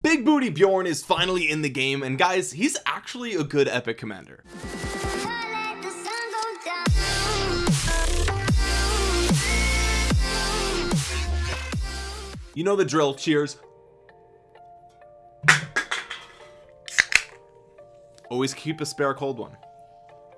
Big Booty Bjorn is finally in the game and guys he's actually a good epic commander. You know the drill. Cheers. Always keep a spare cold one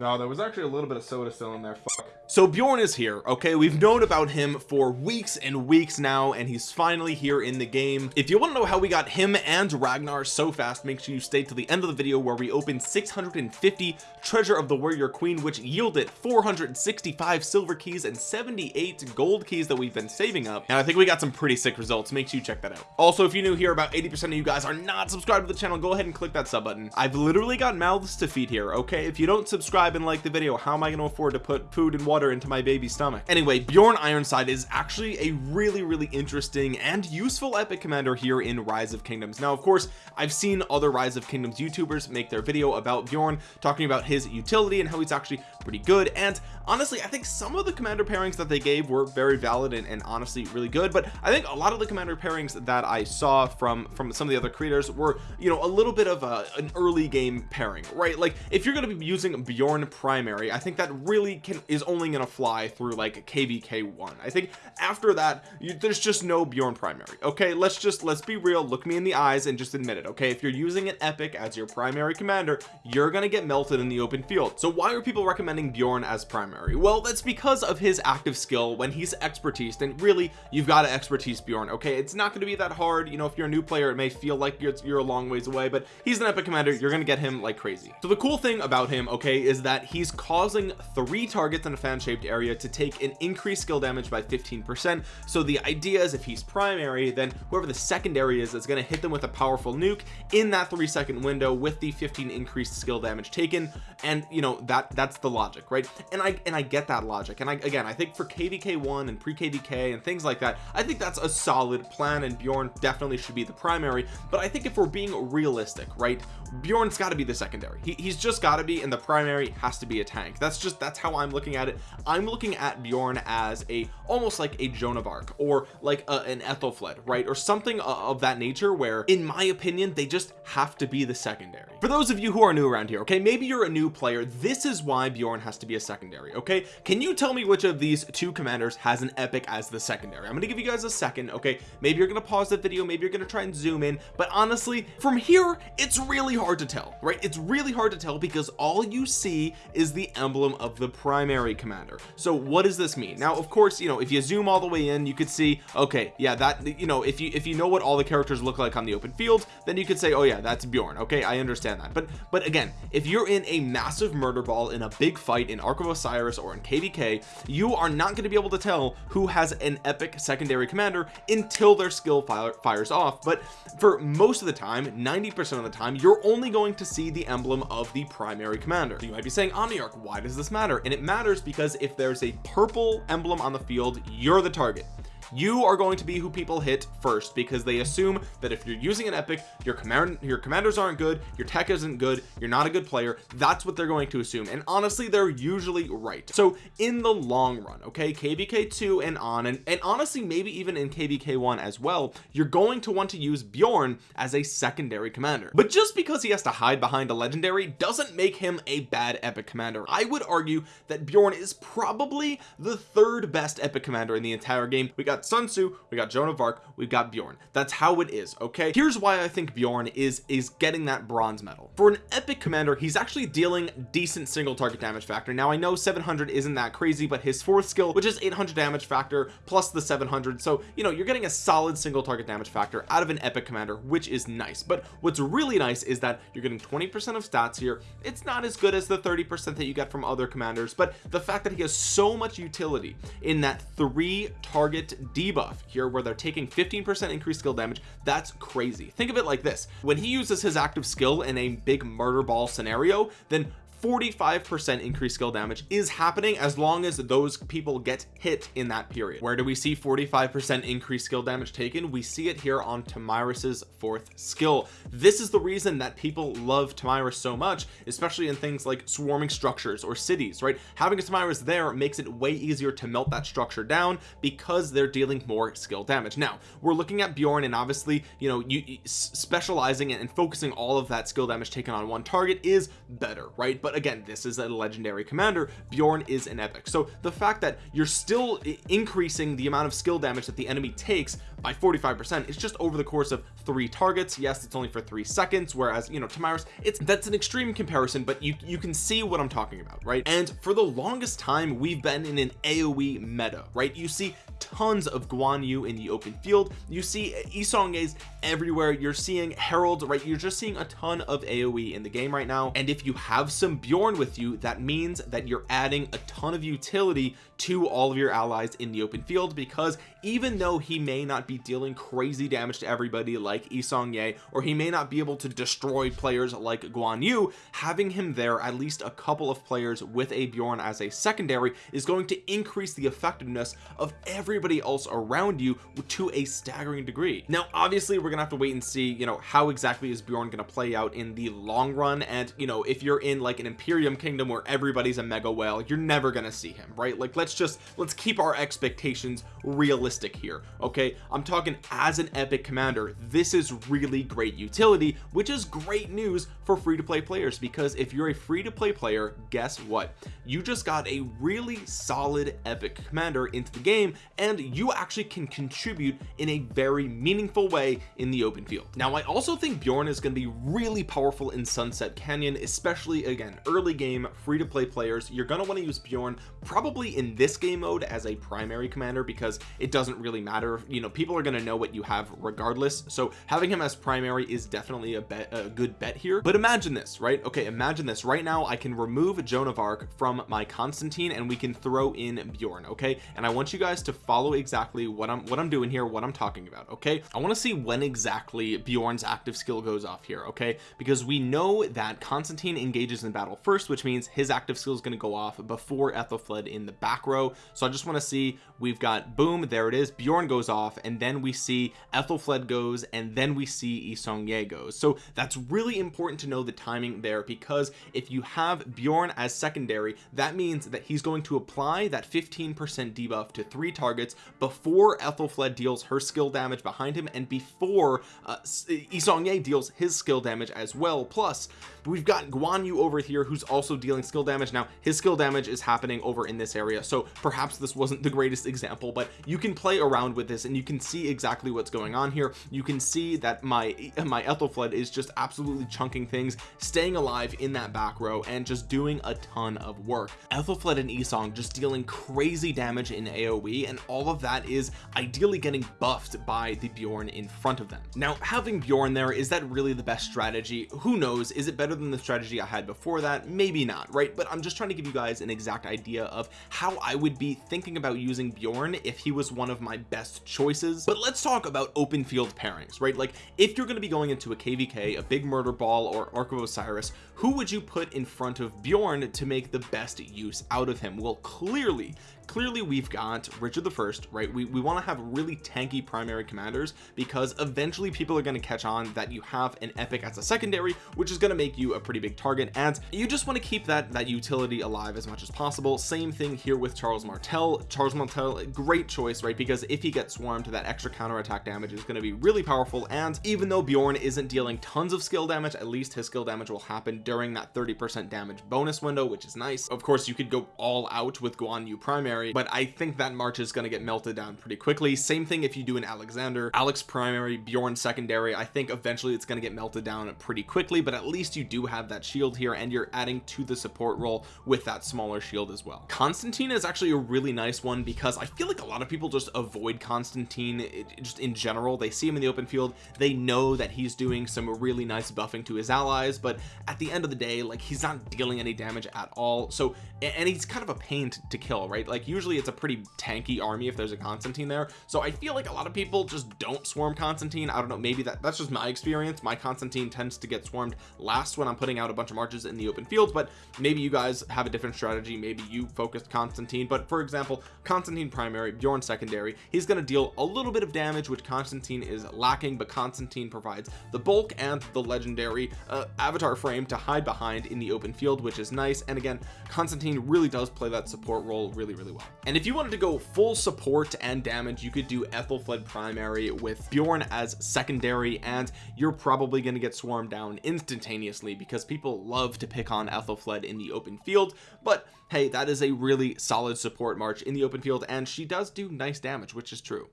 no there was actually a little bit of soda still in there. Fuck. so Bjorn is here okay? We've known about him for weeks and weeks now and he's finally here in the game. If you want to know how we got him and Ragnar so fast make sure you stay to the end of the video where we open 650 treasure of the warrior queen which yielded 465 silver keys and 78 gold keys that we've been saving up. And I think we got some pretty sick results. Make sure you check that out. Also if you're new here about 80 percent of you guys are not subscribed to the channel go ahead and click that sub button. I've literally got mouths to feed here okay? If you don't subscribe and like the video how am I going to afford to put food and water into my baby's stomach? Anyway Bjorn Ironside is actually a really really interesting and useful epic commander here in rise of kingdoms. Now of course I've seen other rise of kingdoms youtubers make their video about Bjorn talking about his utility and how he's actually pretty good and honestly I think some of the commander pairings that they gave were very valid and, and honestly really good but I think a lot of the commander pairings that I saw from from some of the other creators were you know a little bit of a, an early game pairing right? Like if you're going to be using Bjorn primary I think that really can is only to fly through like kvk1 I think after that you, there's just no Bjorn primary okay? Let's just let's be real look me in the eyes and just admit it okay? If you're using an epic as your primary commander you're gonna get melted in the open field. So why are people recommending Bjorn as primary? Well that's because of his active skill when he's expertise and really you've got to expertise Bjorn okay? It's not going to be that hard you know if you're a new player it may feel like you're, you're a long ways away but he's an epic commander you're gonna get him like crazy. So the cool thing about him okay is that he's causing three targets in a fan shaped area to take an increased skill damage by 15 percent. So the idea is if he's primary then whoever the secondary is is going to hit them with a powerful nuke in that three second window with the 15 increased skill damage taken. And you know that that's the logic right? And I and I get that logic. And I again I think for kvk1 and pre kvk and things like that I think that's a solid plan and Bjorn definitely should be the primary. But I think if we're being realistic right Bjorn's got to be the secondary. He, he's just got to be and the primary has to be a tank. That's just that's how I'm looking at it. I'm looking at Bjorn as a almost like a Joan of Arc or like a, an Aethelflaed right? Or something of that nature where in my opinion they just have to be the secondary. For those of you who are new around here okay maybe you're a new player this is why Bjorn has to be a secondary okay? Can you tell me which of these two commanders has an epic as the secondary? I'm gonna give you guys a second okay? Maybe you're gonna pause the video maybe you're gonna try and zoom in but honestly from here it's really hard to tell right? It's really hard to tell because all you see is the emblem of the primary commander. So what does this mean? Now of course you know if you zoom all the way in you could see okay yeah that you know if you if you know what all the characters look like on the open field then you could say oh yeah that's Bjorn okay I understand that. But but again if you're in a massive murder ball in a big fight in Ark of Osiris or in kvk you are not going to be able to tell who has an epic secondary commander until their skill fire, fires off. But for most of the time 90 percent of the time you're only going to see the emblem of the primary commander. So you might be saying omniarch why does this matter? And it matters because if there's a purple emblem on the field you're the target you are going to be who people hit first because they assume that if you're using an epic your command your commanders aren't good your tech isn't good you're not a good player. That's what they're going to assume. And honestly they're usually right. So in the long run okay kvk2 and on and, and honestly maybe even in kvk1 as well you're going to want to use bjorn as a secondary commander. But just because he has to hide behind a legendary doesn't make him a bad epic commander. I would argue that bjorn is probably the third best epic commander in the entire game. We got got Sun Tzu we got Joan of Arc we've got Bjorn. That's how it is okay? Here's why I think Bjorn is is getting that bronze medal. For an epic commander he's actually dealing decent single target damage factor. Now I know 700 isn't that crazy but his fourth skill which is 800 damage factor plus the 700 so you know you're getting a solid single target damage factor out of an epic commander which is nice. But what's really nice is that you're getting 20 percent of stats here. It's not as good as the 30 percent that you get from other commanders but the fact that he has so much utility in that three target debuff here where they're taking 15 percent increased skill damage. That's crazy. Think of it like this. When he uses his active skill in a big murder ball scenario then 45% increased skill damage is happening as long as those people get hit in that period. Where do we see 45% increased skill damage taken? We see it here on Tomyris's fourth skill. This is the reason that people love Tomyris so much especially in things like swarming structures or cities right? Having a Tomyris there makes it way easier to melt that structure down because they're dealing more skill damage. Now we're looking at Bjorn and obviously you know you specializing and focusing all of that skill damage taken on one target is better right? But again this is a legendary commander. Bjorn is an epic. So the fact that you're still increasing the amount of skill damage that the enemy takes by 45 percent it's just over the course of three targets. Yes it's only for three seconds whereas you know Tomyris it's that's an extreme comparison but you you can see what I'm talking about right? And for the longest time we've been in an AoE meta right? You see tons of Guan Yu in the open field. You see Yi Seong-gye's everywhere. You're seeing Harald right? You're just seeing a ton of AoE in the game right now. And if you have some Bjorn with you that means that you're adding a ton of utility to all of your allies in the open field because even though he may not be dealing crazy damage to everybody like Yi Seong-gye or he may not be able to destroy players like Guan Yu having him there at least a couple of players with a Bjorn as a secondary is going to increase the effectiveness of everybody else around you to a staggering degree. Now obviously we're gonna have to wait and see you know how exactly is Bjorn gonna play out in the long run. And you know if you're in like an Imperium kingdom where everybody's a mega whale. You're never gonna see him right? Like let's just let's keep our expectations realistic here okay? I'm talking as an epic commander this is really great utility which is great news for free-to-play players because if you're a free-to-play player guess what? You just got a really solid epic commander into the game and you actually can contribute in a very meaningful way in the open field. Now I also think Bjorn is going to be really powerful in Sunset Canyon especially again early game free-to-play players you're going to want to use Bjorn probably in this game mode as a primary commander because it doesn't really matter. You know people are going to know what you have regardless. So having him as primary is definitely a bet a good bet here. But imagine this right? Okay imagine this. Right now I can remove Joan of Arc from my Constantine and we can throw in Bjorn okay? And I want you guys to follow exactly what I'm what I'm doing here what I'm talking about okay? I want to see when exactly Bjorn's active skill goes off here okay? Because we know that Constantine engages in battle first which means his active skill is going to go off before Aethelflaed in the back row. So I just want to see we've got boom there it is Bjorn goes off and then we see Aethelflaed goes and then we see Yi Seong-gye goes. So that's really important to know the timing there because if you have Bjorn as secondary that means that he's going to apply that 15% debuff to three targets before Aethelflaed deals her skill damage behind him and before uh, Yi Seong-gye deals his skill damage as well. Plus we've got Guan Yu over here who's also dealing skill damage. Now his skill damage is happening over in this area so perhaps this wasn't the greatest example but you can play around with this and you can see exactly what's going on here. You can see that my my Aethelflaed is just absolutely chunking things staying alive in that back row and just doing a ton of work. Aethelflaed and Yi Seong just dealing crazy damage in AoE and all of that is ideally getting buffed by the Bjorn in front of them. Now having Bjorn there is that really the best strategy? Who knows? Is it better than the strategy I had before that maybe not right? But I'm just trying to give you guys an exact idea of how I would be thinking about using Bjorn if he was one of my best choices. But let's talk about open field pairings right? Like if you're going to be going into a KVK a big murder ball or Ark of Osiris who would you put in front of Bjorn to make the best use out of him? Well clearly clearly we've got Richard the first right? We, we want to have really tanky primary commanders because eventually people are going to catch on that you have an epic as a secondary which is going to make you a pretty big target and you just want to keep that that utility alive as much as possible. Same thing here with Charles Martel. Charles Martel great choice right? Because if he gets swarmed to that extra counter attack damage is going to be really powerful and even though Bjorn isn't dealing tons of skill damage at least his skill damage will happen during that 30 percent damage bonus window which is nice. Of course you could go all out with Guan Yu primary primary but I think that March is going to get melted down pretty quickly. Same thing if you do an Alexander. Alex primary Bjorn secondary I think eventually it's going to get melted down pretty quickly but at least you do have that shield here and you're adding to the support role with that smaller shield as well. Constantine is actually a really nice one because I feel like a lot of people just avoid Constantine just in general. They see him in the open field they know that he's doing some really nice buffing to his allies but at the end of the day like he's not dealing any damage at all. So and he's kind of a pain to, to kill right? Like usually it's a pretty tanky army if there's a Constantine there. So I feel like a lot of people just don't swarm Constantine. I don't know maybe that that's just my experience. My Constantine tends to get swarmed last when I'm putting out a bunch of marches in the open fields but maybe you guys have a different strategy. Maybe you focused Constantine but for example Constantine primary Bjorn secondary he's going to deal a little bit of damage which Constantine is lacking but Constantine provides the bulk and the legendary uh, avatar frame to hide behind in the open field which is nice. And again Constantine really does play that support role really really well and if you wanted to go full support and damage you could do Aethelflaed primary with Bjorn as secondary and you're probably going to get swarmed down instantaneously because people love to pick on Aethelflaed in the open field. But hey that is a really solid support march in the open field and she does do nice damage which is true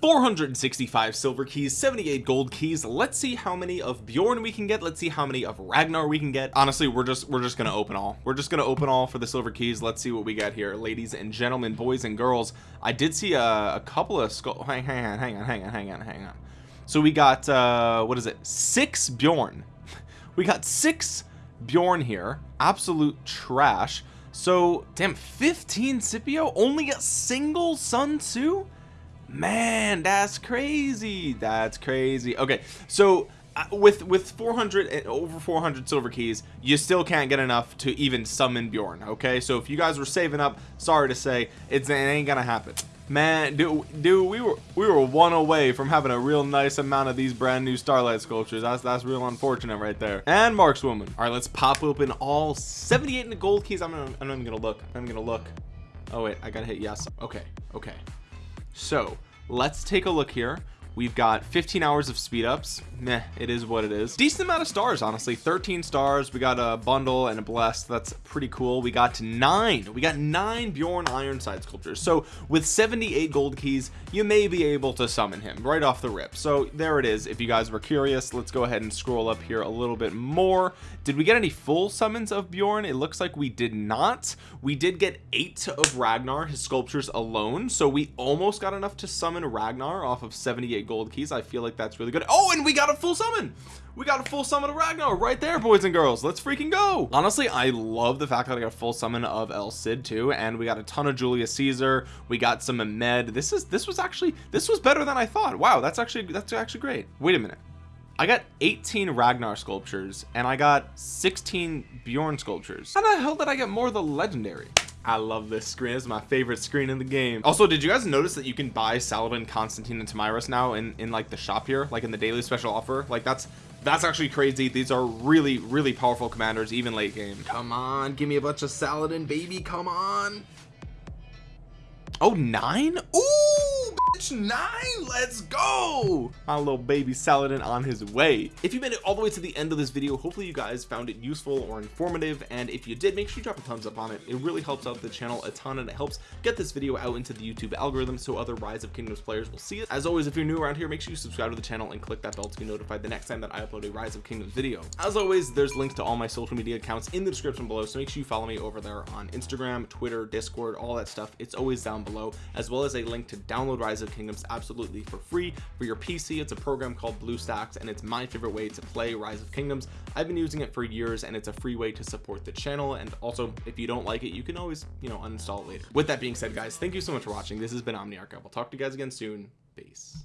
465 silver keys 78 gold keys. Let's see how many of Bjorn we can get. Let's see how many of Ragnar we can get. Honestly we're just we're just gonna open all. We're just gonna open all for the silver keys. Let's see what we got here. Ladies and gentlemen boys and girls I did see a, a couple of skull hang, hang on hang on hang on hang on hang on. So we got uh what is it? Six Bjorn. We got six Bjorn here. Absolute trash. So damn 15 Scipio? Only a single Sun Tzu man that's crazy. That's crazy. Okay so uh, with with 400 and over 400 silver keys you still can't get enough to even summon Bjorn okay? So if you guys were saving up sorry to say it's it ain't gonna happen. Man dude, dude we were we were one away from having a real nice amount of these brand new starlight sculptures. That's that's real unfortunate right there. And markswoman. All right let's pop open all 78 in the gold keys. I'm not, I'm not even gonna look. I'm gonna look. Oh wait i gotta hit yes. Okay okay. So let's take a look here we've got 15 hours of speed ups. Meh, it is what it is. Decent amount of stars honestly. 13 stars. We got a bundle and a blessed that's pretty cool. We got nine. We got nine Bjorn Ironside sculptures. So with 78 gold keys you may be able to summon him right off the rip. So there it is. If you guys were curious let's go ahead and scroll up here a little bit more. Did we get any full summons of Bjorn? It looks like we did not. We did get eight of Ragnar his sculptures alone. So we almost got enough to summon Ragnar off of 78 gold keys. I feel like that's really good. Oh and we got a full summon. We got a full summon of Ragnar right there boys and girls. Let's freaking go. Honestly I love the fact that I got a full summon of El Cid too and we got a ton of Julius Caesar. We got some Ahmed. This is this was actually this was better than I thought. Wow that's actually that's actually great. Wait a minute. I got 18 Ragnar sculptures and I got 16 Bjorn sculptures. How the hell did I get more of the legendary I love this screen. It's my favorite screen in the game. Also did you guys notice that you can buy Saladin Constantine and Tomyris now in in like the shop here? Like in the daily special offer? Like that's that's actually crazy. These are really really powerful commanders even late game. Come on give me a bunch of Saladin baby come on. Oh nine? Ooh, nine? Let's go! My little baby Saladin on his way. If you made it all the way to the end of this video hopefully you guys found it useful or informative and if you did make sure you drop a thumbs up on it. It really helps out the channel a ton and it helps get this video out into the YouTube algorithm so other rise of kingdoms players will see it. As always if you're new around here make sure you subscribe to the channel and click that bell to be notified the next time that I upload a rise of kingdoms video. As always there's links to all my social media accounts in the description below so make sure you follow me over there on Instagram Twitter Discord all that stuff. It's always down below as well as a link to download rise of kingdoms absolutely for free for your PC it's a program called BlueStacks and it's my favorite way to play rise of kingdoms. I've been using it for years and it's a free way to support the channel. And also if you don't like it you can always you know uninstall it later. With that being said guys thank you so much for watching. This has been Omniarch. I will talk to you guys again soon. Peace